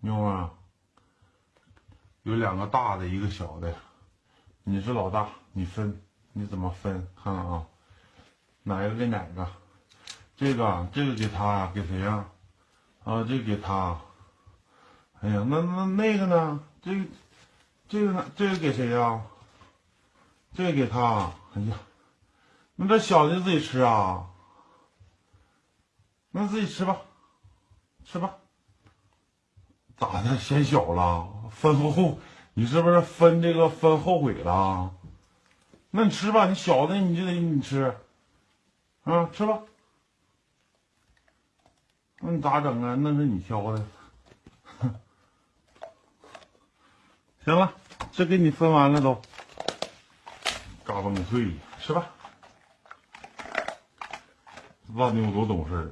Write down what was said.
妞啊，有两个大的，一个小的，你是老大，你分，你怎么分？看看啊，哪个给哪个？这个，这个给他，给谁呀？啊，这个给他。哎呀，那那那个呢？这个，这个呢？这个给谁呀？这个给他。哎呀，那这小的自己吃啊？那自己吃吧，吃吧。咋的？嫌小了？分后，你是不是分这个分后悔了？那你吃吧，你小的你就得你吃，啊，吃吧。那你咋整啊？那是你挑的。行了，这给你分完了都，嘎嘣脆，吃吧。这大妞多懂事儿。